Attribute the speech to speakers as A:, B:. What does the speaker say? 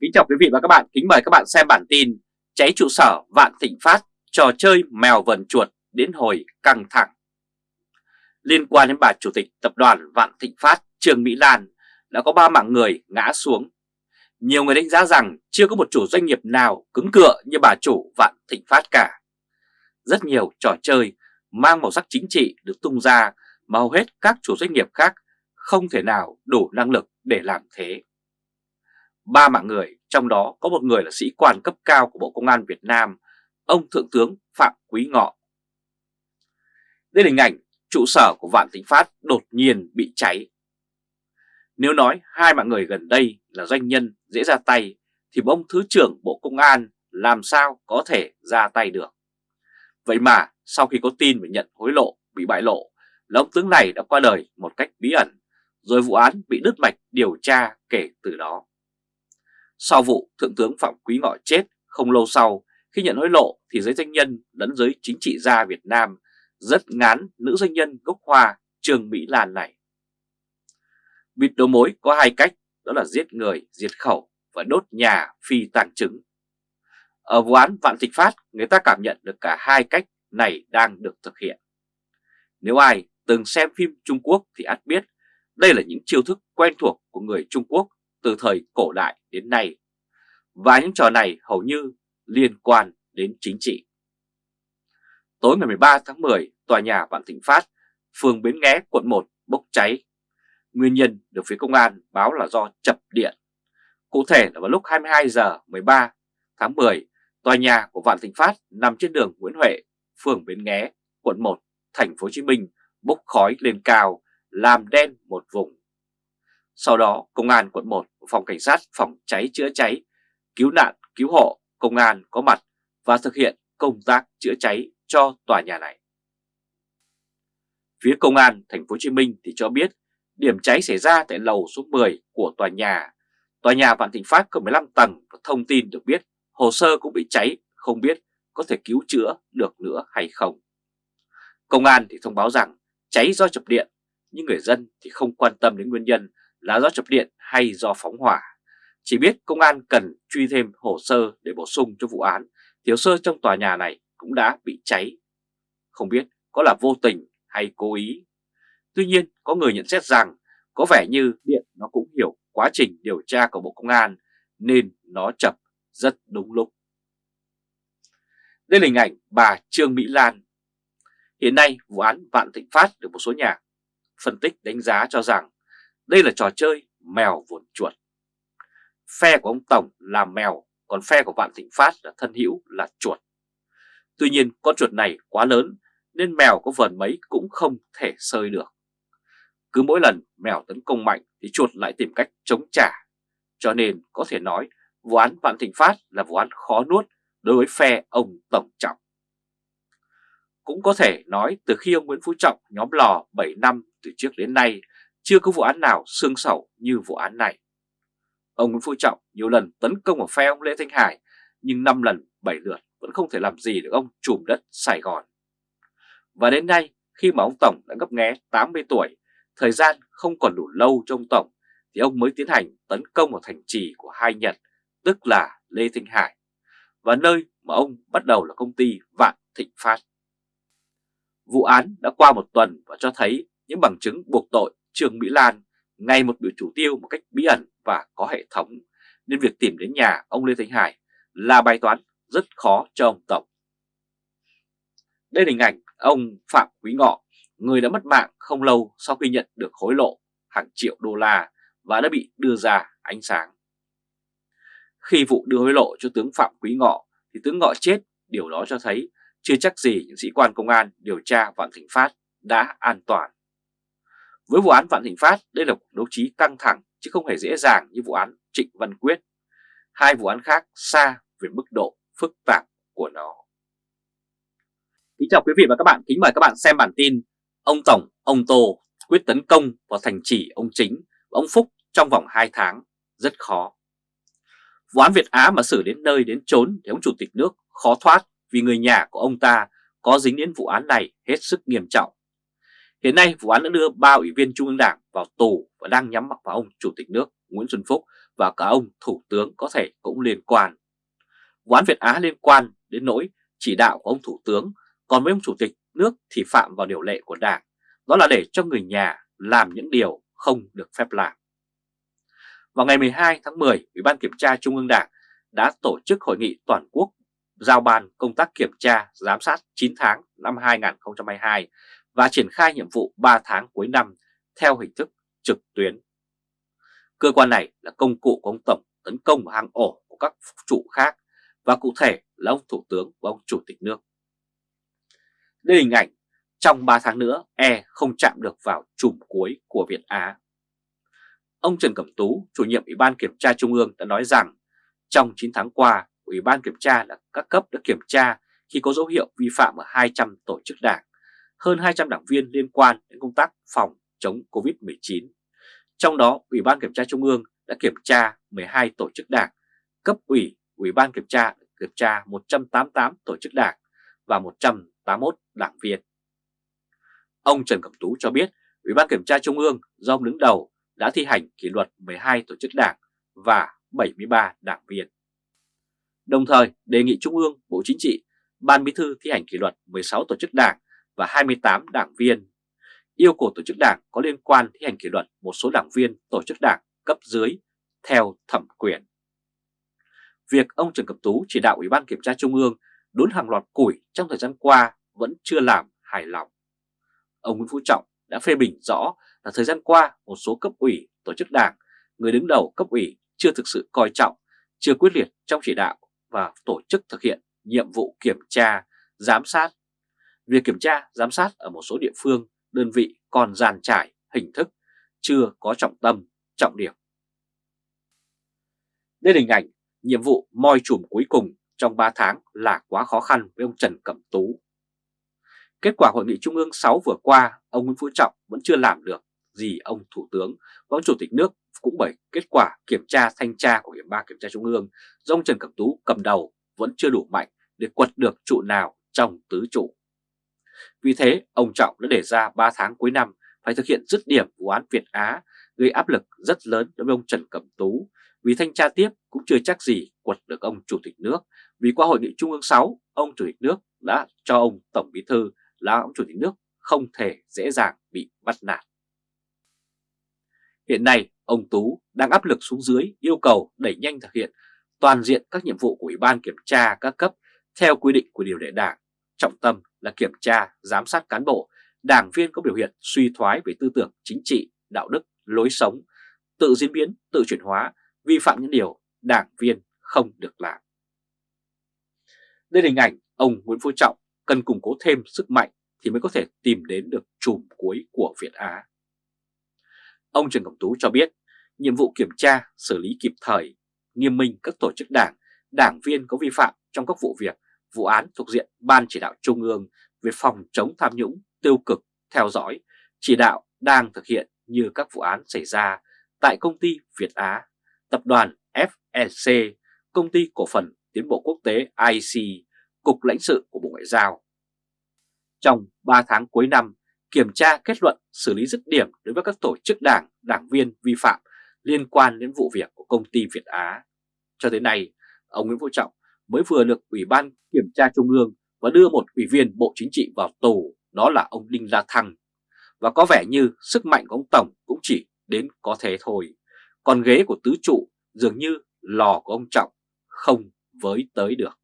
A: Kính chào quý vị và các bạn, kính mời các bạn xem bản tin Cháy trụ sở Vạn Thịnh Phát, trò chơi mèo vần chuột đến hồi căng thẳng. Liên quan đến bà Chủ tịch Tập đoàn Vạn Thịnh Phát Trương Mỹ Lan đã có ba mạng người ngã xuống. Nhiều người đánh giá rằng chưa có một chủ doanh nghiệp nào cứng cựa như bà chủ Vạn Thịnh Phát cả. Rất nhiều trò chơi mang màu sắc chính trị được tung ra mà hầu hết các chủ doanh nghiệp khác không thể nào đủ năng lực để làm thế ba mạng người, trong đó có một người là sĩ quan cấp cao của Bộ Công an Việt Nam, ông Thượng tướng Phạm Quý Ngọ. Đây là hình ảnh trụ sở của Vạn Thịnh Phát đột nhiên bị cháy. Nếu nói hai mạng người gần đây là doanh nhân dễ ra tay, thì ông Thứ trưởng Bộ Công an làm sao có thể ra tay được. Vậy mà sau khi có tin về nhận hối lộ bị bại lộ, là ông tướng này đã qua đời một cách bí ẩn, rồi vụ án bị đứt mạch điều tra kể từ đó. Sau vụ Thượng tướng Phạm Quý Ngọ chết không lâu sau, khi nhận hối lộ thì giới doanh nhân lẫn giới chính trị gia Việt Nam rất ngán nữ doanh nhân gốc Hoa Trương Mỹ Lan này. Bịt đầu mối có hai cách, đó là giết người, diệt khẩu và đốt nhà phi tàng chứng. Ở vụ án Vạn Thịnh Phát, người ta cảm nhận được cả hai cách này đang được thực hiện. Nếu ai từng xem phim Trung Quốc thì ắt biết đây là những chiêu thức quen thuộc của người Trung Quốc từ thời cổ đại đến nay. Và những trò này hầu như liên quan đến chính trị. Tối ngày 13 tháng 10, tòa nhà Vạn Thịnh Phát, phường Bến Nghé, quận 1 bốc cháy. Nguyên nhân được phía công an báo là do chập điện. Cụ thể là vào lúc 22 giờ 13 tháng 10, tòa nhà của Vạn Thịnh Phát nằm trên đường Nguyễn Huệ, phường Bến Nghé, quận 1, thành phố Hồ Chí Minh bốc khói lên cao, làm đen một vùng. Sau đó, Công an quận 1, Phòng Cảnh sát Phòng cháy chữa cháy, cứu nạn, cứu hộ, Công an có mặt và thực hiện công tác chữa cháy cho tòa nhà này. Phía Công an thành phố Hồ Chí Minh thì cho biết điểm cháy xảy ra tại lầu số 10 của tòa nhà. Tòa nhà Vạn Thịnh Phát có 15 tầng và thông tin được biết hồ sơ cũng bị cháy, không biết có thể cứu chữa được nữa hay không. Công an thì thông báo rằng cháy do chập điện, nhưng người dân thì không quan tâm đến nguyên nhân là do chập điện hay do phóng hỏa. Chỉ biết công an cần truy thêm hồ sơ để bổ sung cho vụ án, thiếu sơ trong tòa nhà này cũng đã bị cháy. Không biết có là vô tình hay cố ý. Tuy nhiên có người nhận xét rằng có vẻ như điện nó cũng hiểu quá trình điều tra của Bộ Công an nên nó chập rất đúng lúc. Đây là hình ảnh bà Trương Mỹ Lan. Hiện nay vụ án Vạn Thịnh Phát được một số nhà phân tích đánh giá cho rằng đây là trò chơi mèo vồn chuột. Phe của ông Tổng là mèo, còn phe của Vạn Thịnh Phát là thân hữu là chuột. Tuy nhiên con chuột này quá lớn nên mèo có vờn mấy cũng không thể sơi được. Cứ mỗi lần mèo tấn công mạnh thì chuột lại tìm cách chống trả. Cho nên có thể nói vụ án Vạn Thịnh Phát là vụ án khó nuốt đối với phe ông Tổng Trọng. Cũng có thể nói từ khi ông Nguyễn Phú Trọng nhóm lò 7 năm từ trước đến nay chưa có vụ án nào xương sầu như vụ án này. Ông Nguyễn Phú Trọng nhiều lần tấn công vào phe ông Lê Thanh Hải, nhưng 5 lần 7 lượt vẫn không thể làm gì được ông trùm đất Sài Gòn. Và đến nay, khi mà ông Tổng đã ngấp nghé 80 tuổi, thời gian không còn đủ lâu cho ông Tổng, thì ông mới tiến hành tấn công vào thành trì của hai Nhật, tức là Lê Thanh Hải, và nơi mà ông bắt đầu là công ty Vạn Thịnh Phát. Vụ án đã qua một tuần và cho thấy những bằng chứng buộc tội Trương Mỹ Lan ngay một biểu chủ tiêu một cách bí ẩn và có hệ thống, nên việc tìm đến nhà ông Lê Thanh Hải là bài toán rất khó cho ông Tổng. Đây là hình ảnh ông Phạm Quý Ngọ, người đã mất mạng không lâu sau khi nhận được hối lộ hàng triệu đô la và đã bị đưa ra ánh sáng. Khi vụ đưa hối lộ cho tướng Phạm Quý Ngọ thì tướng Ngọ chết, điều đó cho thấy chưa chắc gì những sĩ quan công an điều tra Vạn Thịnh Phát đã an toàn. Với vụ án Vạn Thịnh Phát, đây là cuộc đấu trí căng thẳng chứ không hề dễ dàng như vụ án Trịnh Văn Quyết. Hai vụ án khác xa về mức độ phức tạp của nó. Kính chào quý vị và các bạn, kính mời các bạn xem bản tin Ông Tổng, ông Tô quyết tấn công vào thành trì ông Chính và ông Phúc trong vòng 2 tháng, rất khó. Vụ án Việt Á mà xử đến nơi đến chốn thì ông Chủ tịch nước khó thoát vì người nhà của ông ta có dính đến vụ án này hết sức nghiêm trọng. Hiện nay vụ án đã đưa ba ủy viên Trung ương Đảng vào tù và đang nhắm mặt vào ông Chủ tịch nước Nguyễn Xuân Phúc và cả ông Thủ tướng có thể cũng liên quan. Vụ án Việt Á liên quan đến nỗi chỉ đạo của ông Thủ tướng, còn với ông Chủ tịch nước thì phạm vào điều lệ của Đảng, đó là để cho người nhà làm những điều không được phép làm. Vào ngày 12 tháng 10, Ủy ban Kiểm tra Trung ương Đảng đã tổ chức hội nghị toàn quốc giao ban công tác kiểm tra, giám sát 9 tháng năm 2022 và triển khai nhiệm vụ 3 tháng cuối năm theo hình thức trực tuyến. Cơ quan này là công cụ của ông Tổng tấn công vào hang ổ của các trụ khác và cụ thể là ông Thủ tướng và ông Chủ tịch nước. Đây là hình ảnh trong 3 tháng nữa E không chạm được vào chùm cuối của Việt Á. Ông Trần Cẩm Tú, chủ nhiệm Ủy ban Kiểm tra Trung ương đã nói rằng trong 9 tháng qua, Ủy ban Kiểm tra là các cấp đã kiểm tra khi có dấu hiệu vi phạm ở 200 tổ chức đảng, hơn 200 đảng viên liên quan đến công tác phòng chống COVID-19. Trong đó, Ủy ban Kiểm tra Trung ương đã kiểm tra 12 tổ chức đảng, cấp ủy, Ủy ban Kiểm tra kiểm tra 188 tổ chức đảng và 181 đảng viên. Ông Trần Cẩm Tú cho biết Ủy ban Kiểm tra Trung ương do ông đứng đầu đã thi hành kỷ luật 12 tổ chức đảng và 73 đảng viên. Đồng thời đề nghị Trung ương, Bộ Chính trị, Ban Bí thư thi hành kỷ luật 16 tổ chức đảng và 28 đảng viên. Yêu cầu tổ chức đảng có liên quan thi hành kỷ luật một số đảng viên tổ chức đảng cấp dưới theo thẩm quyền. Việc ông Trần Cẩm Tú chỉ đạo Ủy ban Kiểm tra Trung ương đốn hàng loạt củi trong thời gian qua vẫn chưa làm hài lòng. Ông Nguyễn Phú Trọng đã phê bình rõ là thời gian qua một số cấp ủy, tổ chức đảng, người đứng đầu cấp ủy chưa thực sự coi trọng, chưa quyết liệt trong chỉ đạo và tổ chức thực hiện nhiệm vụ kiểm tra, giám sát. Việc kiểm tra, giám sát ở một số địa phương, đơn vị còn giàn trải, hình thức, chưa có trọng tâm, trọng điểm. Đây là hình ảnh nhiệm vụ moi chùm cuối cùng trong 3 tháng là quá khó khăn với ông Trần Cẩm Tú. Kết quả hội nghị Trung ương 6 vừa qua, ông Nguyễn Phú Trọng vẫn chưa làm được gì ông Thủ tướng và ông Chủ tịch nước cũng bởi kết quả kiểm tra thanh tra của Ủy ban Kiểm tra Trung ương do ông Trần Cẩm Tú cầm đầu vẫn chưa đủ mạnh để quật được trụ nào trong tứ trụ. Vì thế, ông Trọng đã đề ra 3 tháng cuối năm phải thực hiện dứt điểm vụ án Việt Á, gây áp lực rất lớn đối với ông Trần Cẩm Tú, vì thanh tra tiếp cũng chưa chắc gì quật được ông Chủ tịch nước, vì qua hội nghị Trung ương 6, ông Chủ tịch nước đã cho ông Tổng Bí Thư là ông Chủ tịch nước không thể dễ dàng bị bắt nạt. Hiện nay, ông Tú đang áp lực xuống dưới yêu cầu đẩy nhanh thực hiện toàn diện các nhiệm vụ của Ủy ban Kiểm tra các cấp theo quy định của điều lệ đảng, trọng tâm là kiểm tra, giám sát cán bộ, đảng viên có biểu hiện suy thoái về tư tưởng chính trị, đạo đức, lối sống, tự diễn biến, tự chuyển hóa, vi phạm những điều đảng viên không được làm. Đây là hình ảnh ông Nguyễn Phú Trọng cần củng cố thêm sức mạnh thì mới có thể tìm đến được chùm cuối của Việt Á. Ông Trần Cẩm Tú cho biết nhiệm vụ kiểm tra, xử lý kịp thời, nghiêm minh các tổ chức đảng, đảng viên có vi phạm trong các vụ việc, vụ án thuộc diện Ban chỉ đạo Trung ương về phòng chống tham nhũng, tiêu cực, theo dõi, chỉ đạo đang thực hiện như các vụ án xảy ra tại công ty Việt Á, tập đoàn FLC, công ty cổ phần tiến bộ quốc tế IC, Cục lãnh sự của Bộ Ngoại giao. Trong 3 tháng cuối năm, kiểm tra kết luận xử lý dứt điểm đối với các tổ chức đảng, đảng viên vi phạm liên quan đến vụ việc của công ty Việt Á. Cho đến nay, ông Nguyễn Phú Trọng mới vừa được Ủy ban Kiểm tra Trung ương và đưa một ủy viên Bộ Chính trị vào tù, đó là ông Đinh La Thăng. Và có vẻ như sức mạnh của ông Tổng cũng chỉ đến có thế thôi. Còn ghế của tứ trụ dường như lò của ông Trọng không với tới được.